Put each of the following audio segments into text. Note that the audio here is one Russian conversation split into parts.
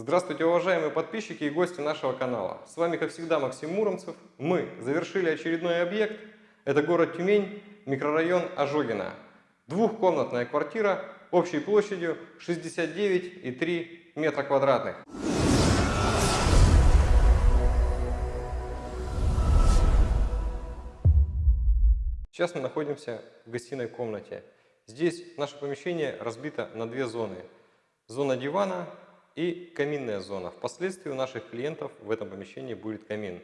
Здравствуйте, уважаемые подписчики и гости нашего канала. С вами, как всегда, Максим Муромцев. Мы завершили очередной объект. Это город Тюмень, микрорайон Ожогина. Двухкомнатная квартира общей площадью 69,3 метра квадратных. Сейчас мы находимся в гостиной комнате. Здесь наше помещение разбито на две зоны. Зона дивана и каминная зона. Впоследствии у наших клиентов в этом помещении будет камин.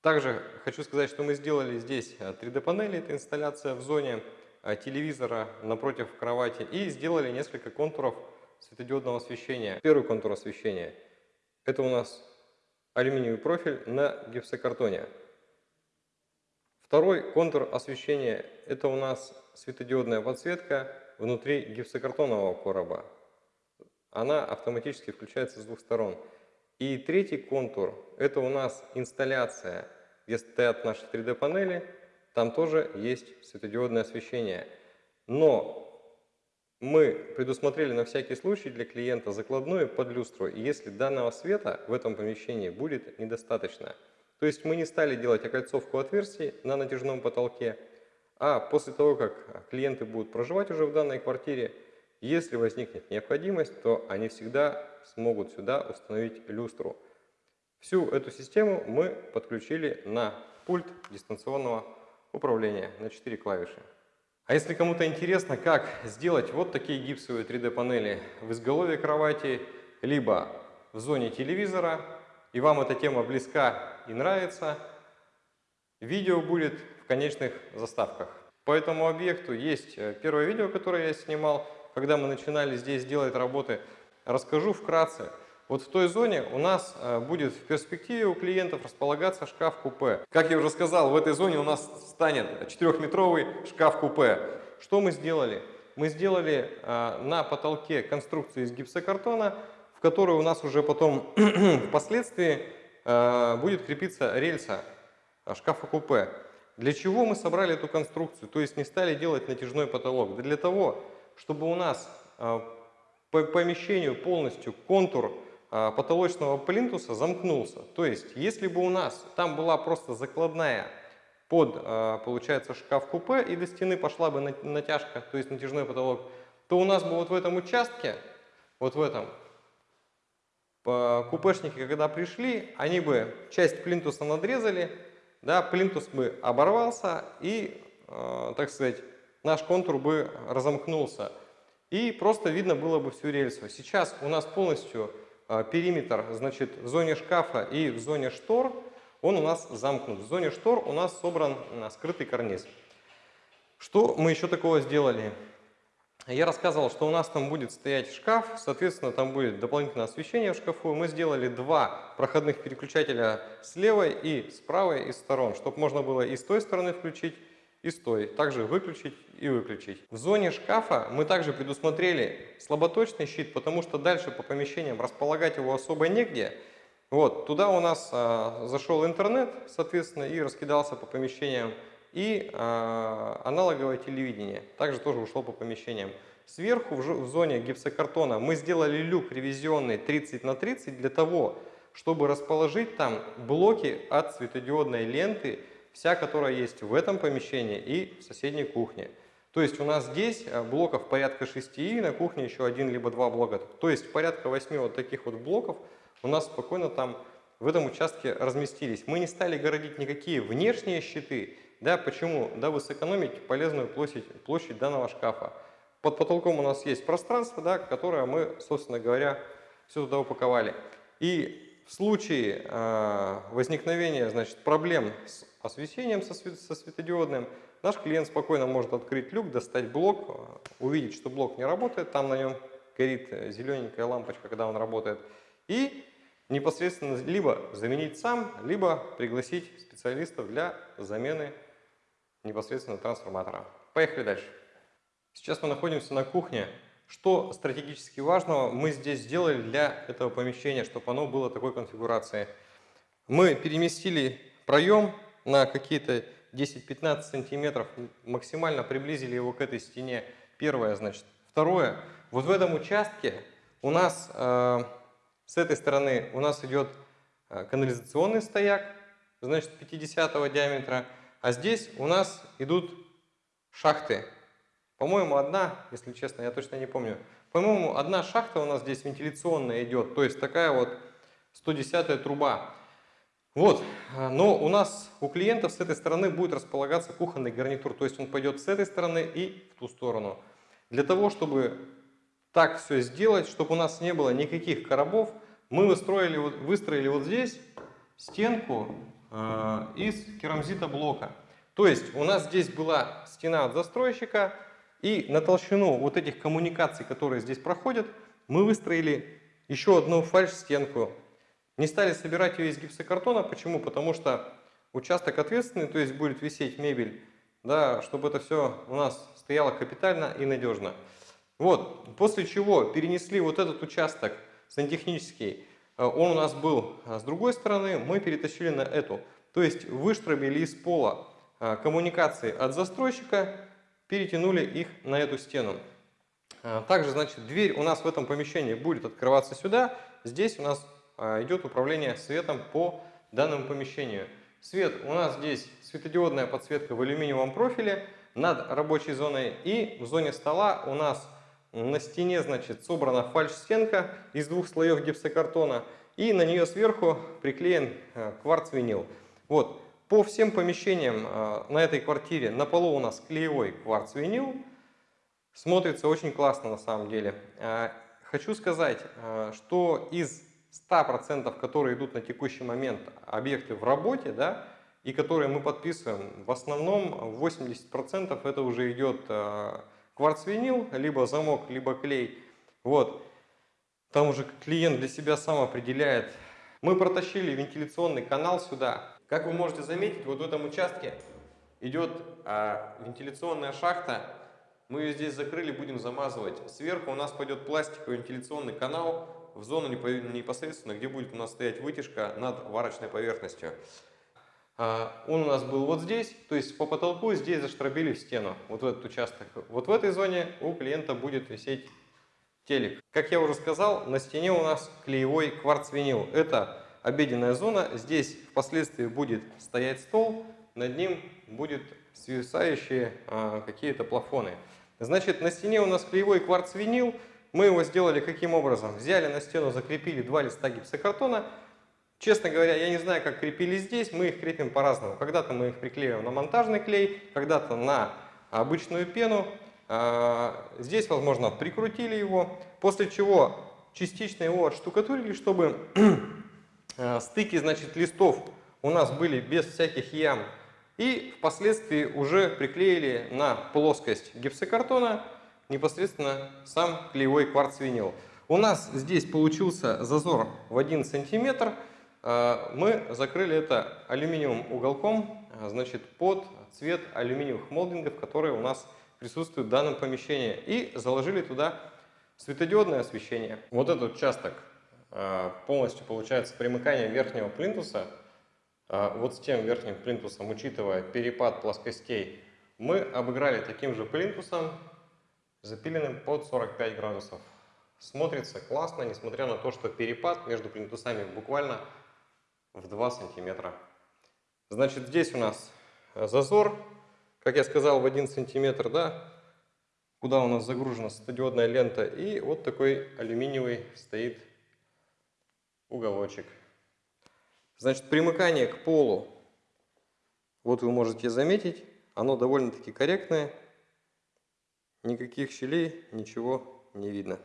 Также хочу сказать, что мы сделали здесь 3D-панели, это инсталляция в зоне а, телевизора напротив кровати и сделали несколько контуров светодиодного освещения. Первый контур освещения – это у нас алюминиевый профиль на гипсокартоне. Второй контур освещения – это у нас светодиодная подсветка внутри гипсокартонового короба. Она автоматически включается с двух сторон. И третий контур – это у нас инсталляция, где стоят наши 3D-панели. Там тоже есть светодиодное освещение. Но мы предусмотрели на всякий случай для клиента закладную под люстру. Если данного света в этом помещении будет недостаточно – то есть мы не стали делать окольцовку отверстий на натяжном потолке, а после того, как клиенты будут проживать уже в данной квартире, если возникнет необходимость, то они всегда смогут сюда установить люстру. Всю эту систему мы подключили на пульт дистанционного управления на 4 клавиши. А если кому-то интересно, как сделать вот такие гипсовые 3D панели в изголовье кровати, либо в зоне телевизора, и вам эта тема близка и нравится, видео будет в конечных заставках. По этому объекту есть э, первое видео, которое я снимал, когда мы начинали здесь делать работы. Расскажу вкратце. Вот в той зоне у нас э, будет в перспективе у клиентов располагаться шкаф-купе. Как я уже сказал, в этой зоне у нас станет 4-метровый шкаф-купе. Что мы сделали? Мы сделали э, на потолке конструкцию из гипсокартона, в которой у нас уже потом впоследствии Э, будет крепиться рельса шкафа-купе. Для чего мы собрали эту конструкцию? То есть не стали делать натяжной потолок? Да для того, чтобы у нас э, по помещению полностью контур потолочного плинтуса замкнулся. То есть, если бы у нас там была просто закладная под, получается, шкаф-купе и до стены пошла бы натяжка, то есть натяжной потолок, то у нас бы вот в этом участке, вот в этом, купешники, когда пришли, они бы часть плинтуса надрезали, да, плинтус бы оборвался и, так сказать, наш контур бы разомкнулся. И просто видно было бы всю рельсу. Сейчас у нас полностью э, периметр, значит, в зоне шкафа и в зоне штор, он у нас замкнут. В зоне штор у нас собран э, скрытый карниз. Что мы еще такого сделали? Я рассказывал, что у нас там будет стоять шкаф, соответственно, там будет дополнительное освещение в шкафу. Мы сделали два проходных переключателя с левой и с правой из сторон, чтобы можно было и с той стороны включить, и с той. Также выключить и выключить. В зоне шкафа мы также предусмотрели слаботочный щит, потому что дальше по помещениям располагать его особо негде. Вот, туда у нас а, зашел интернет, соответственно, и раскидался по помещениям и э, аналоговое телевидение. Также тоже ушло по помещениям. Сверху в, в зоне гипсокартона мы сделали люк ревизионный 30 на 30 для того, чтобы расположить там блоки от светодиодной ленты, вся которая есть в этом помещении и в соседней кухне. То есть у нас здесь а, блоков порядка 6 и на кухне еще один либо два блока. То есть порядка 8 вот таких вот блоков у нас спокойно там в этом участке разместились. Мы не стали городить никакие внешние щиты, да, почему? Дабы сэкономить полезную площадь, площадь данного шкафа. Под потолком у нас есть пространство, да, которое мы, собственно говоря, все туда упаковали. И в случае э, возникновения значит, проблем с освещением со, свет, со светодиодным, наш клиент спокойно может открыть люк, достать блок, увидеть, что блок не работает, там на нем горит зелененькая лампочка, когда он работает, и непосредственно либо заменить сам, либо пригласить специалистов для замены непосредственно трансформатора. Поехали дальше. Сейчас мы находимся на кухне. Что стратегически важного мы здесь сделали для этого помещения, чтобы оно было такой конфигурации? Мы переместили проем на какие-то 10-15 сантиметров, максимально приблизили его к этой стене. Первое, значит. Второе, вот в этом участке у нас э, С этой стороны у нас идет э, канализационный стояк, значит 50 диаметра, а здесь у нас идут шахты. По-моему, одна, если честно, я точно не помню. По-моему, одна шахта у нас здесь вентиляционная идет, то есть такая вот 110 труба. Вот, а, но у нас, у клиентов с этой стороны будет располагаться кухонный гарнитур, то есть он пойдет с этой стороны и в ту сторону. Для того, чтобы так все сделать, чтобы у нас не было никаких коробов, мы выстроили, выстроили вот здесь стенку э, из керамзита блока. То есть у нас здесь была стена от застройщика, и на толщину вот этих коммуникаций, которые здесь проходят, мы выстроили еще одну фальш-стенку. Не стали собирать ее из гипсокартона. Почему? Потому что участок ответственный, то есть будет висеть мебель, да, чтобы это все у нас стояло капитально и надежно. Вот, после чего перенесли вот этот участок сантехнический, э, он у нас был э, с другой стороны, мы перетащили на эту. То есть выштробили из пола э, коммуникации от застройщика, перетянули их на эту стену. А, также, значит, дверь у нас в этом помещении будет открываться сюда. Здесь у нас а, идет управление светом по данному помещению. Свет у нас здесь светодиодная подсветка в алюминиевом профиле над рабочей зоной. И в зоне стола у нас на стене, значит, собрана фальш-стенка из двух слоев гипсокартона. И на нее сверху приклеен а, кварц-винил. Вот, по всем помещениям э, на этой квартире на полу у нас клеевой кварц-винил. Смотрится очень классно на самом деле. Э, хочу сказать, э, что из 100%, которые идут на текущий момент объекты в работе, да, и которые мы подписываем, в основном 80% это уже идет кварц-винил, либо замок, либо клей. Вот. Там уже клиент для себя сам определяет. Мы протащили вентиляционный канал сюда. Как вы можете заметить, вот в этом участке идет а, вентиляционная шахта. Мы ее здесь закрыли, будем замазывать. Сверху у нас пойдет пластиковый вентиляционный канал в зону непосредственно, где будет у нас стоять вытяжка над варочной поверхностью. А, он у нас был вот здесь, то есть по потолку здесь заштробили в стену, вот в этот участок. Вот в этой зоне у клиента будет висеть телек. Как я уже сказал, на стене у нас клеевой кварц-винил. Это обеденная зона. Здесь впоследствии будет стоять стол, над ним будет свисающие а, какие-то плафоны. Значит, на стене у нас клеевой кварц-винил. Мы его сделали каким образом? Взяли на стену, закрепили два листа гипсокартона. Честно говоря, я не знаю, как крепили здесь, мы их крепим по-разному. Когда-то мы их приклеиваем на монтажный клей, когда-то на обычную пену. А, здесь, возможно, прикрутили его, после чего частично его отштукатурили, чтобы стыки, значит, листов у нас были без всяких ям. И впоследствии уже приклеили на плоскость гипсокартона непосредственно сам клеевой кварц-винил. У нас здесь получился зазор в 1 сантиметр. Э, мы закрыли это алюминиевым уголком, э, значит, под цвет алюминиевых молдингов, которые у нас присутствуют в данном помещении. И заложили туда светодиодное освещение. Вот этот участок полностью получается примыкание верхнего плинтуса а, вот с тем верхним плинтусом, учитывая перепад плоскостей, мы обыграли таким же плинтусом, запиленным под 45 градусов. Смотрится классно, несмотря на то, что перепад между плинтусами буквально в 2 сантиметра. Значит, здесь у нас зазор, как я сказал, в 1 сантиметр, да, куда у нас загружена стадиодная лента, и вот такой алюминиевый стоит уголочек. Значит, примыкание к полу, вот вы можете заметить, оно довольно-таки корректное. Никаких щелей, ничего не видно.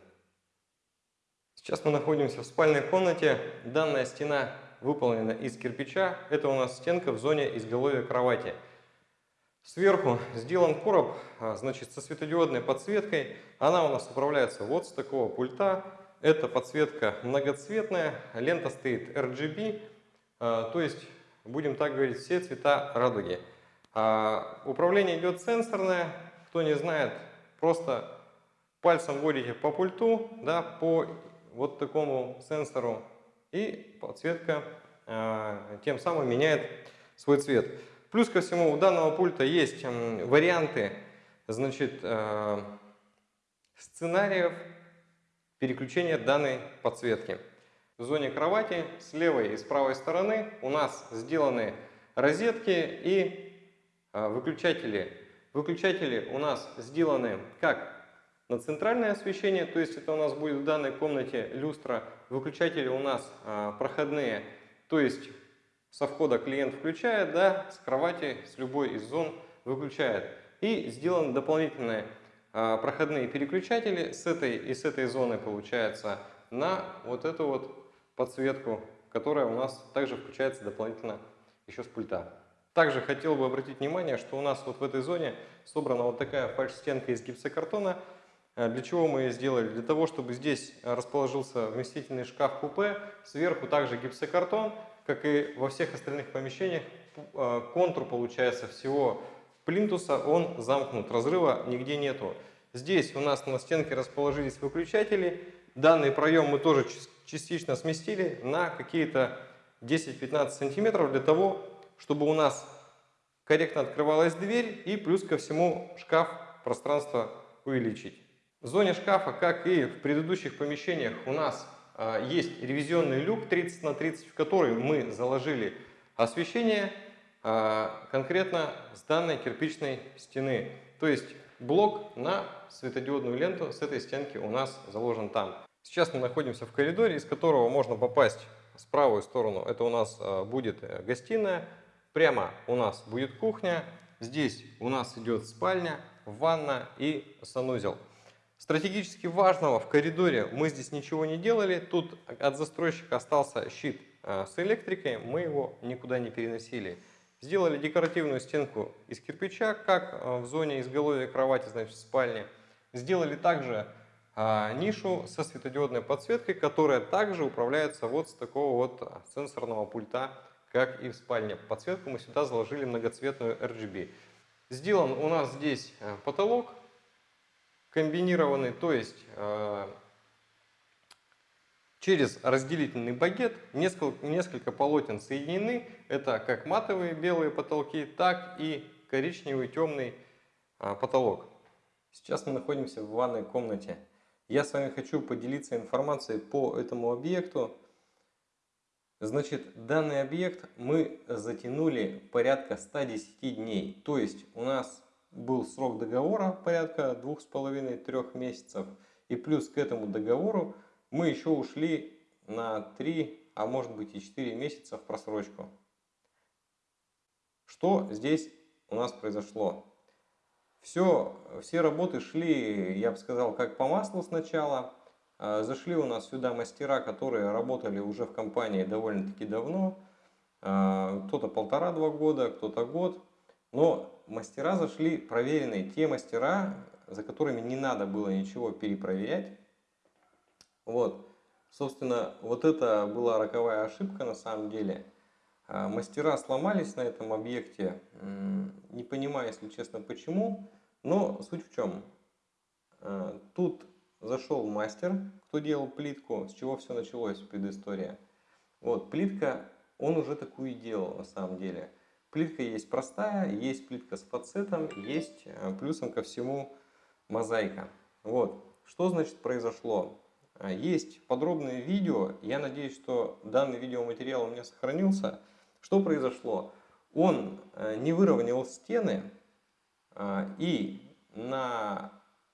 Сейчас мы находимся в спальной комнате. Данная стена выполнена из кирпича. Это у нас стенка в зоне изголовья кровати. Сверху сделан короб, а, значит, со светодиодной подсветкой. Она у нас управляется вот с такого пульта. Эта подсветка многоцветная, лента стоит RGB, а, то есть, будем так говорить, все цвета радуги. А, управление идет сенсорное, кто не знает, просто пальцем вводите по пульту, да, по вот такому сенсору, и подсветка а, тем самым меняет свой цвет. Плюс ко всему у данного пульта есть варианты значит, сценариев переключения данной подсветки. в зоне кровати с левой и с правой стороны у нас сделаны розетки и а, выключатели. Выключатели у нас сделаны как на центральное освещение, то есть это у нас будет в данной комнате люстра. Выключатели у нас а, проходные, то есть со входа клиент включает, да, с кровати, с любой из зон выключает. И сделаны дополнительные а, проходные переключатели с этой и с этой зоны получается на вот эту вот подсветку, которая у нас также включается дополнительно еще с пульта. Также хотел бы обратить внимание, что у нас вот в этой зоне собрана вот такая фальш-стенка из гипсокартона. Э, для чего мы ее сделали? Для того, чтобы здесь расположился вместительный шкаф-купе, сверху также гипсокартон, как и во всех остальных помещениях. Э, контур получается всего плинтуса, он замкнут, разрыва нигде нету. Здесь у нас на стенке расположились выключатели. Данный проем мы тоже частично сместили на какие-то 10-15 сантиметров для того, чтобы у нас корректно открывалась дверь и плюс ко всему шкаф пространство увеличить. В зоне шкафа, как и в предыдущих помещениях, у нас а, есть ревизионный люк 30 на 30, в который мы заложили освещение конкретно с данной кирпичной стены. То есть блок на светодиодную ленту с этой стенки у нас заложен там. Сейчас мы находимся в коридоре, из которого можно попасть с правую сторону. Это у нас а, будет э, гостиная. Прямо у нас будет кухня. Здесь у нас идет спальня, ванна и санузел. Стратегически важного в коридоре мы здесь ничего не делали. Тут от застройщика остался щит а, с электрикой. Мы его никуда не переносили. Сделали декоративную стенку из кирпича, как а, в зоне изголовья кровати, значит, в спальне. Сделали также а, нишу со светодиодной подсветкой, которая также управляется вот с такого вот сенсорного пульта, как и в спальне. Подсветку мы сюда заложили многоцветную RGB. Сделан у нас здесь э, потолок комбинированный, то есть э, через разделительный багет несколько, несколько полотен соединены. Это как матовые белые потолки, так и коричневый темный э, потолок. Сейчас мы находимся в ванной комнате. Я с вами хочу поделиться информацией по этому объекту. Значит, данный объект мы затянули порядка 110 дней. То есть у нас был срок договора порядка 2,5-3 месяцев. И плюс к этому договору мы еще ушли на 3, а может быть и 4 месяца в просрочку. Что здесь у нас произошло? Все, все работы шли, я бы сказал, как по маслу сначала. А, зашли у нас сюда мастера, которые работали уже в компании довольно-таки давно. А, кто-то полтора-два года, кто-то год. Но мастера зашли проверенные, те мастера, за которыми не надо было ничего перепроверять. Вот. Собственно, вот это была роковая ошибка на самом деле. А, мастера сломались на этом объекте, не понимаю, если честно, почему. Но суть в чем? А, тут зашел мастер, кто делал плитку, с чего все началось, предыстория. Вот, плитка, он уже такую делал на самом деле. Плитка есть простая, есть плитка с фацетом, есть а, плюсом ко всему мозаика. Вот, что значит произошло? А, есть подробное видео, я надеюсь, что данный видеоматериал у меня сохранился. Что произошло? Он не выровнял стены, а, и на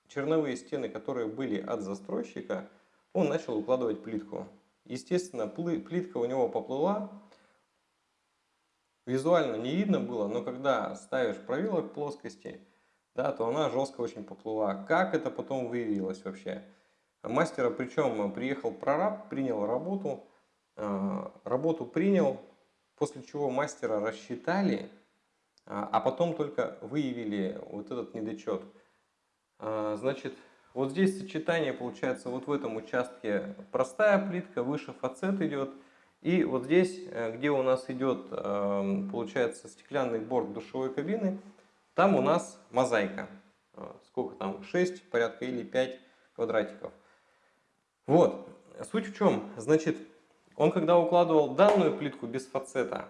черновые стены, которые были от застройщика, он начал укладывать плитку. Естественно, плитка у него поплыла. Визуально не видно было, но когда ставишь провилок плоскости, да, то она жестко очень поплыла. Как это потом выявилось вообще? Мастера, причем приехал прораб, принял работу, а, работу принял, после чего мастера рассчитали, а, а потом только выявили вот этот недочет. А, значит, вот здесь сочетание получается вот в этом участке простая плитка, выше фацет идет. И вот здесь, э, где у нас идет, эм, получается, стеклянный борт душевой кабины, там у нас мозаика. Сколько там? 6 порядка или 5 квадратиков. Вот. Суть в чем? Значит, он когда укладывал данную плитку без фацета,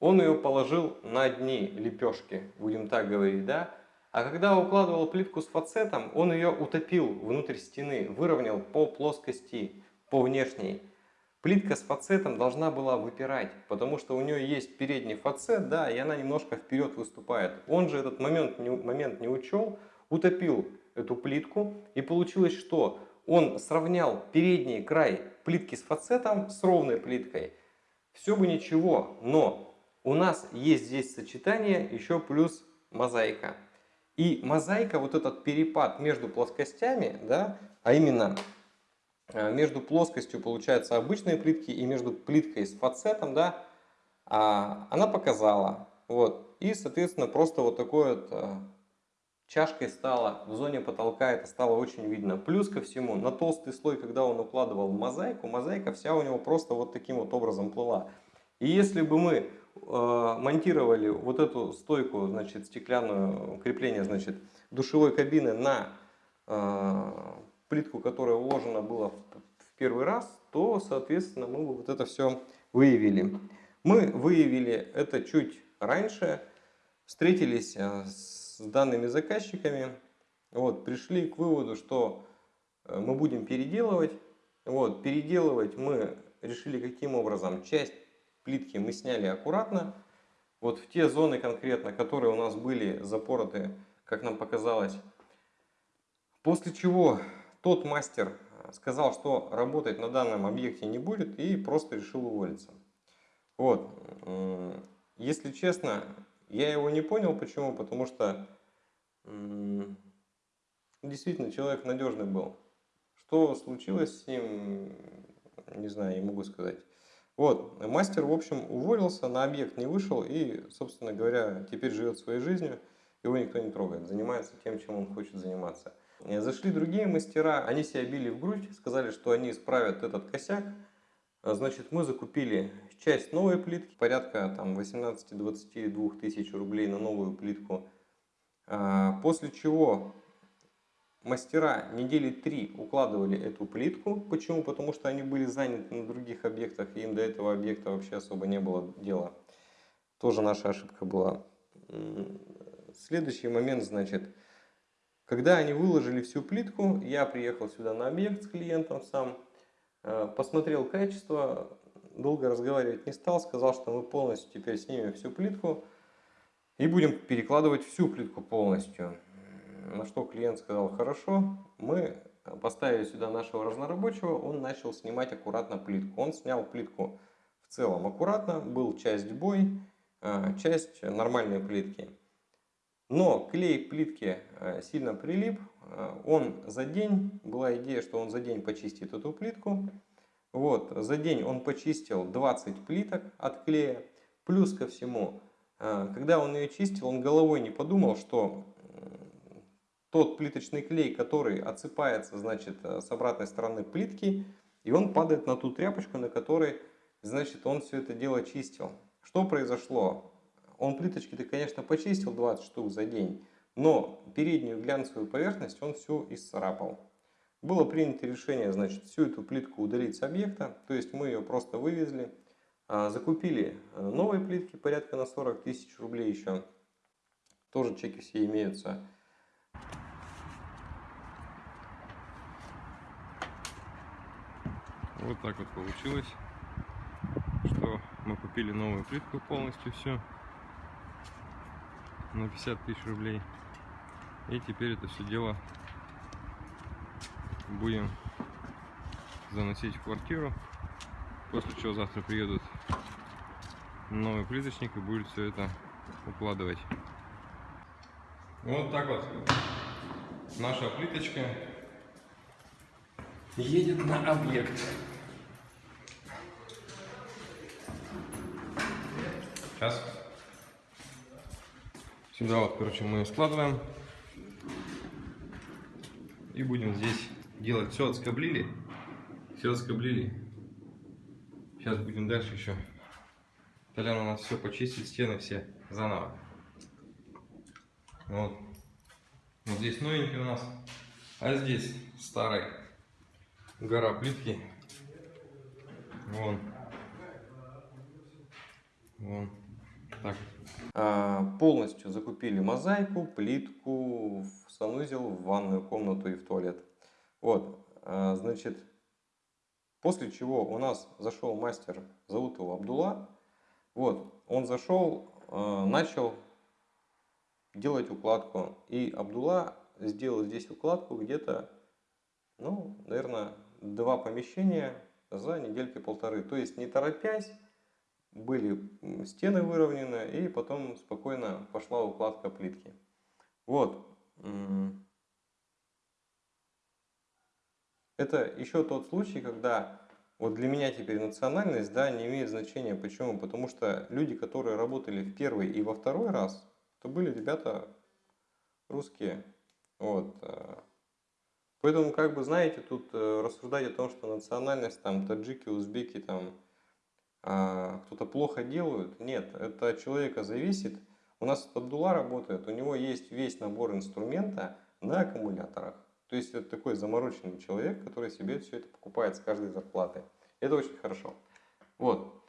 он ее положил на дни лепешки, будем так говорить, да? А когда укладывал плитку с фацетом, он ее утопил внутрь стены, выровнял по плоскости, по внешней. плитка с фацетом должна была выпирать, потому что у нее есть передний фацет, да, и она немножко вперед выступает. Он же этот момент момент не учел, утопил эту плитку, и получилось что? Он сравнял передний край плитки с фацетом с ровной плиткой. Все бы ничего, но у нас есть здесь сочетание еще плюс мозаика. И мозаика, вот этот перепад между плоскостями, да, а именно э, между плоскостью, получается, обычной плитки и между плиткой с фацетом, да, а, она показала. Вот. И, соответственно, просто вот такой вот э, чашкой стало, в зоне потолка это стало очень видно. Плюс ко всему, на толстый слой, когда он укладывал мозаику, мозаика вся у него просто вот таким вот образом плыла. И если бы мы Э, монтировали вот эту стойку, значит, стеклянную крепление, значит, душевой кабины на э, плитку, которая уложена была в первый раз, то, соответственно, мы вот это все выявили. Мы выявили это чуть раньше, встретились э, с данными заказчиками, вот, пришли к выводу, что мы будем переделывать. Вот, переделывать мы решили каким образом? Часть плитки мы сняли аккуратно. Вот в те зоны конкретно, которые у нас были запороты, как нам показалось. После чего тот мастер сказал, что работать на данном объекте не будет и просто решил уволиться. Вот. Если честно, я его не понял. Почему? Потому что действительно человек надежный был. Что случилось с ним, не знаю, не могу сказать. Вот, мастер, в общем, уволился, на объект не вышел и, собственно говоря, теперь живет своей жизнью, его никто не трогает, занимается тем, чем он хочет заниматься. Зашли другие мастера, они себя били в грудь, сказали, что они исправят этот косяк. Значит, мы закупили часть новой плитки, порядка там 18-22 тысяч рублей на новую плитку. А, после чего Мастера недели три укладывали эту плитку. Почему? Потому что они были заняты на других объектах, и им до этого объекта вообще особо не было дела. Тоже наша ошибка была. Следующий момент, значит, когда они выложили всю плитку, я приехал сюда на объект с клиентом сам, э, посмотрел качество, долго разговаривать не стал, сказал, что мы полностью теперь снимем всю плитку и будем перекладывать всю плитку полностью. На что клиент сказал, хорошо, мы поставили сюда нашего разнорабочего, он начал снимать аккуратно плитку. Он снял плитку в целом аккуратно, был часть бой, э, часть нормальной плитки. Но клей плитки э, сильно прилип, э, он за день, была идея, что он за день почистит эту плитку. Вот, за день он почистил 20 плиток от клея. Плюс ко всему, когда он ее чистил, он головой не подумал, что тот плиточный клей, который отсыпается, значит, э, с обратной стороны плитки, и он падает на ту тряпочку, на которой, значит, он все это дело чистил. Что произошло? Он плиточки-то, конечно, почистил 20 штук за день, но переднюю глянцевую поверхность он всю исцарапал. Было принято решение, значит, всю эту плитку удалить с объекта, то есть мы ее просто вывезли, а, закупили э, новые плитки, порядка на 40 тысяч рублей еще, тоже чеки все имеются. Вот так вот получилось, что мы купили новую плитку полностью все на 50 тысяч рублей. И теперь это все дело будем заносить в квартиру. После чего завтра приедут новый плиточник и будет все это укладывать. Вот так вот наша плиточка едет на объект. Сейчас. Сюда вот, короче, мы складываем. И будем здесь делать. Все отскоблили. Все отскоблили. Сейчас будем дальше еще. Толян у нас все почистит, стены все заново. Вот. Вот здесь новенький у нас. А здесь старый. Гора плитки. Вон. Вон. Так. А, полностью закупили мозаику, плитку, в санузел, в ванную комнату и в туалет. Вот, а, значит, После чего у нас зашел мастер, зовут его Абдулла. Вот, он зашел, э, начал делать укладку. И Абдулла сделал здесь укладку где-то, ну, наверное, два помещения за недельки полторы. То есть не торопясь, были стены выровнены и потом спокойно пошла укладка плитки. Вот. Это еще тот случай, когда вот для меня теперь национальность да, не имеет значения. Почему? Потому что люди, которые работали в первый и во второй раз, то были ребята русские. Вот. Э. Поэтому, как бы, знаете, тут э, рассуждать о том, что национальность, там, таджики, узбеки, там, а, кто-то плохо делают. Нет, это от человека зависит. У нас Абдулла работает, у него есть весь набор инструмента на аккумуляторах. То есть это такой замороченный человек, который себе все это покупает с каждой зарплаты. Это очень хорошо. Вот.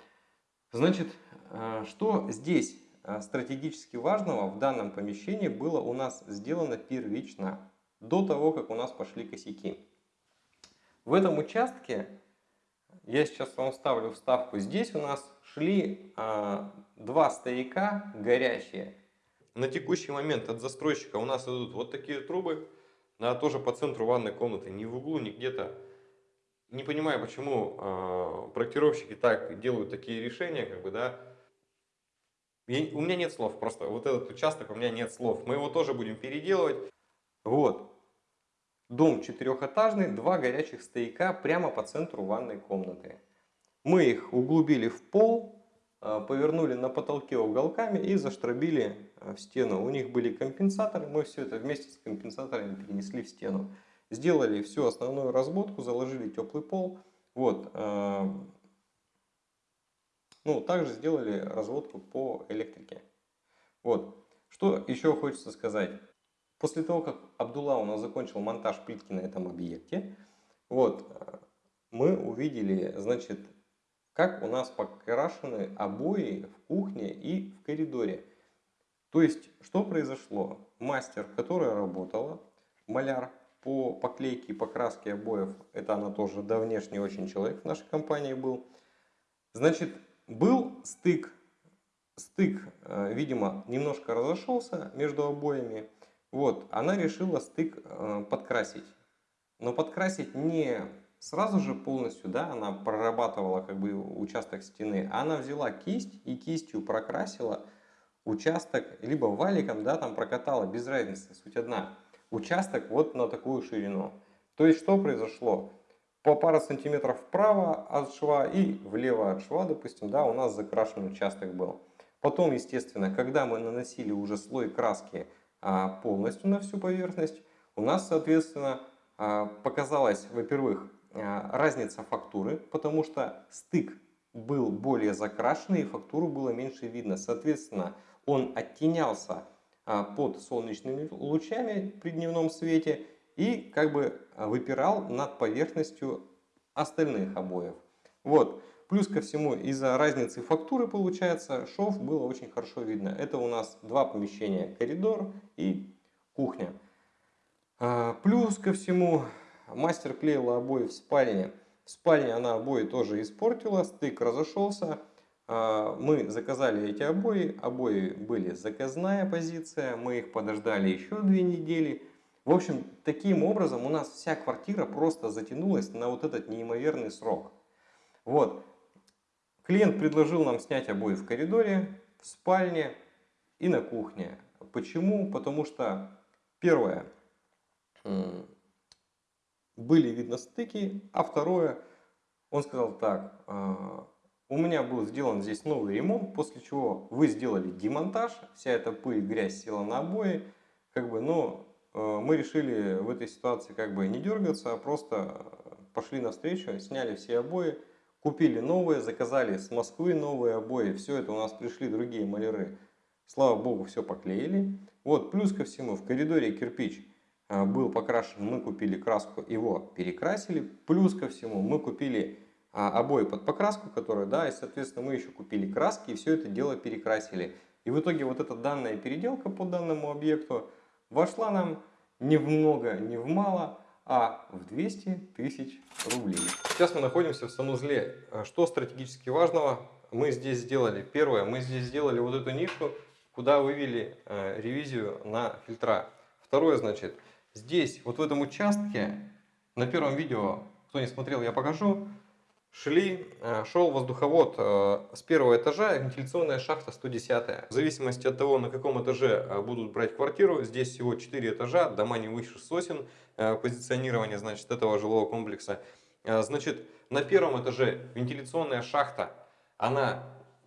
Значит, э, что здесь э, стратегически важного в данном помещении было у нас сделано первично, до того, как у нас пошли косяки. В этом участке, я сейчас вам ставлю вставку, здесь у нас шли а, два стояка горящие. На текущий момент от застройщика у нас идут вот такие трубы, да, тоже по центру ванной комнаты, не в углу, не где-то. Не понимаю, почему э, проектировщики так делают такие решения, как бы, да. Я, у меня нет слов просто. Вот этот участок у меня нет слов. Мы его тоже будем переделывать. Вот. Дом четырехэтажный, два горячих стояка прямо по центру ванной комнаты. Мы их углубили в пол, повернули на потолке уголками и заштробили э, в стену. У них были компенсаторы, мы все это вместе с компенсаторами перенесли в стену. Сделали всю основную разводку, заложили теплый пол. Вот. Э, ну, также сделали разводку по электрике. Вот. Что еще хочется сказать. После того, как Абдулла у нас закончил монтаж плитки на этом объекте, вот, мы увидели, значит, как у нас покрашены обои в кухне и в коридоре. То есть, что произошло? Мастер, которая работала, маляр по поклейке и покраске обоев, это она тоже давнешний очень человек в нашей компании был. Значит, был стык, стык, э, видимо, немножко разошелся между обоями. Вот, она решила стык э, подкрасить. Но подкрасить не сразу же полностью, да, она прорабатывала как бы участок стены, она взяла кисть и кистью прокрасила участок, либо валиком, да, там прокатала, без разницы, суть одна, участок вот на такую ширину. То есть что произошло? По пару сантиметров вправо от шва и влево от шва, допустим, да, у нас закрашенный участок был. Потом, естественно, когда мы наносили уже слой краски а, полностью на всю поверхность, у нас, соответственно, а, показалось, во-первых, разница фактуры, потому что стык был более закрашенный и фактуру было меньше видно. Соответственно, он оттенялся а, под солнечными лучами при дневном свете и как бы выпирал над поверхностью остальных обоев. Вот. Плюс ко всему, из-за разницы фактуры, получается, шов было очень хорошо видно. Это у нас два помещения, коридор и кухня. Плюс ко всему, Мастер клеила обои в спальне. В спальне она обои тоже испортила, стык разошелся. А, мы заказали эти обои, обои были заказная позиция, мы их подождали еще две недели. В общем, таким образом у нас вся квартира просто затянулась на вот этот неимоверный срок. Вот. Клиент предложил нам снять обои в коридоре, в спальне и на кухне. Почему? Потому что, первое, были видно стыки, а второе, он сказал так, «А, у меня был сделан здесь новый ремонт, после чего вы сделали демонтаж, вся эта пыль, грязь села на обои, как бы, но э, мы решили в этой ситуации как бы не дергаться, а просто пошли навстречу, сняли все обои, купили новые, заказали с Москвы новые обои, все это у нас пришли другие маляры, слава богу, все поклеили. Вот, плюс ко всему, в коридоре кирпич а, был покрашен, мы купили краску, его перекрасили. Плюс ко всему мы купили а, обои под покраску, которые, да, и соответственно мы еще купили краски и все это дело перекрасили. И в итоге вот эта данная переделка по данному объекту вошла нам ни в много, ни в мало, а в 200 тысяч рублей. Сейчас мы находимся в санузле. Э, Что стратегически важного мы здесь сделали? Первое, мы здесь сделали вот эту нишу, куда вывели э, ревизию на фильтра. Второе, значит, здесь, вот в этом участке, на первом видео, кто не смотрел, я покажу, шли, э, шел воздуховод э, с первого этажа, вентиляционная шахта 110. В зависимости от того, на каком этаже э, будут брать квартиру, здесь всего 4 этажа, дома не выше сосен, позиционирование, значит, этого жилого комплекса. Значит, на первом этаже вентиляционная шахта, она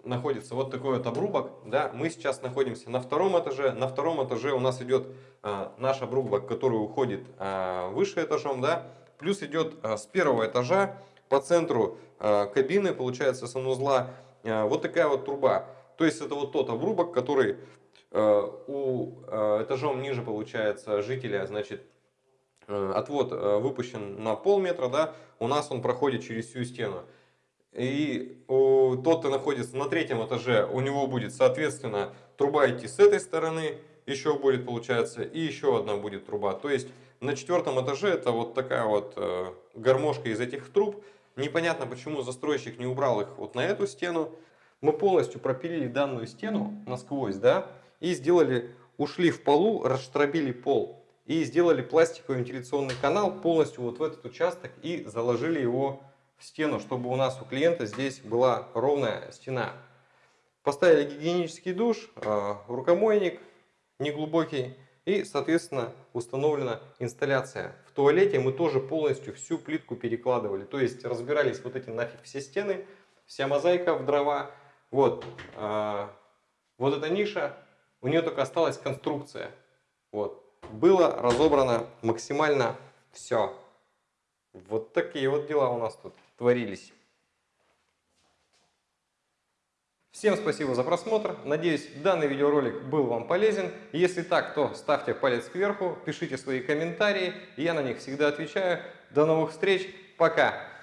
находится вот такой вот обрубок, да, мы сейчас находимся на втором этаже, на втором этаже у нас идет э, наш обрубок, который уходит э, выше этажом, да, плюс идет э, с первого этажа по центру э, кабины, получается, санузла, э, вот такая вот труба. То есть это вот тот обрубок, который э, у э, этажом ниже, получается, жителя, значит, э, отвод э, выпущен на полметра, да, у нас он проходит через всю стену. И тот, кто находится на третьем этаже, у него будет, соответственно, труба идти с этой стороны, еще будет, получается, и еще одна будет труба. То есть на четвертом этаже это вот такая вот э, гармошка из этих труб. Непонятно, почему застройщик не убрал их вот на эту стену. Мы полностью пропилили данную стену насквозь, да, и сделали, ушли в полу, расштробили пол. И сделали пластиковый вентиляционный канал полностью вот в этот участок и заложили его в стену, чтобы у нас у клиента здесь была ровная стена. Поставили гигиенический душ, э, рукомойник неглубокий и, соответственно, установлена инсталляция. В туалете мы тоже полностью всю плитку перекладывали, то есть разбирались вот эти нафиг все стены, вся мозаика в дрова. Вот, э, вот эта ниша, у нее только осталась конструкция. Вот, было разобрано максимально все. Вот такие вот дела у нас тут творились. Всем спасибо за просмотр. Надеюсь, данный видеоролик был вам полезен. Если так, то ставьте палец кверху, пишите свои комментарии. Я на них всегда отвечаю. До новых встреч. Пока.